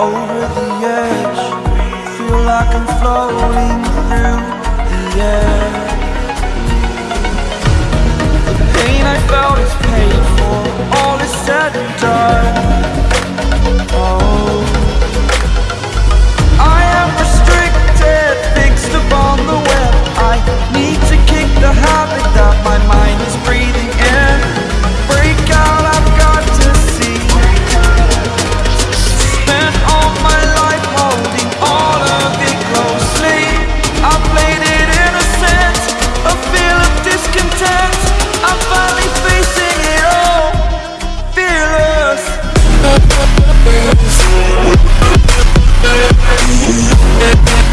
over the edge. Feel like I'm floating through Thank